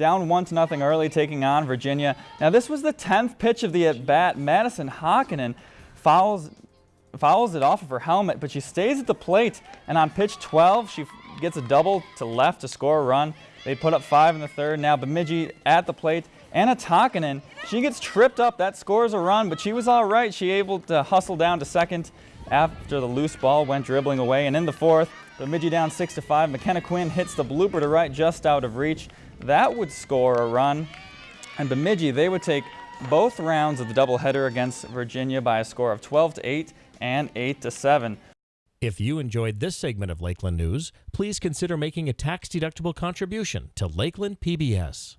down one to nothing early, taking on Virginia. Now this was the 10th pitch of the at bat. Madison Hakkinen fouls fouls it off of her helmet, but she stays at the plate. And on pitch 12, she gets a double to left to score a run. They put up five in the third. Now Bemidji at the plate. Anna Takinen, she gets tripped up. That scores a run, but she was all right. She able to hustle down to second after the loose ball went dribbling away. And in the fourth, Bemidji down six to five. McKenna Quinn hits the blooper to right just out of reach. That would score a run. And Bemidji, they would take both rounds of the doubleheader against Virginia by a score of 12 to 8 and 8 to 7. If you enjoyed this segment of Lakeland News, please consider making a tax-deductible contribution to Lakeland PBS.